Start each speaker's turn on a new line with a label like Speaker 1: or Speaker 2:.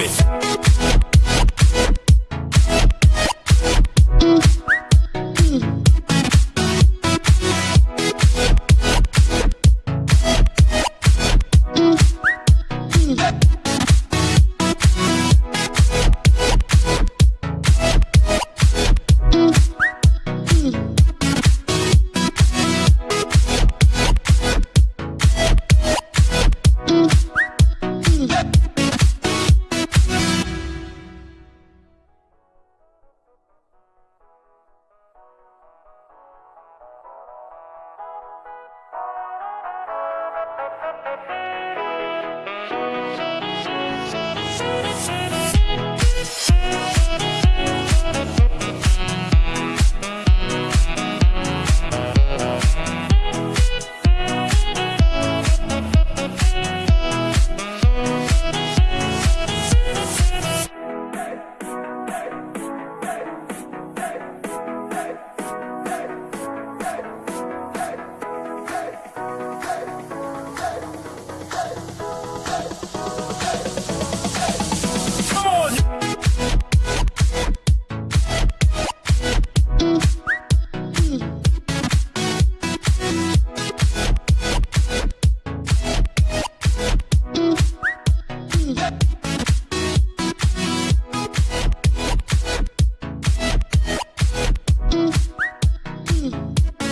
Speaker 1: it. Thank you.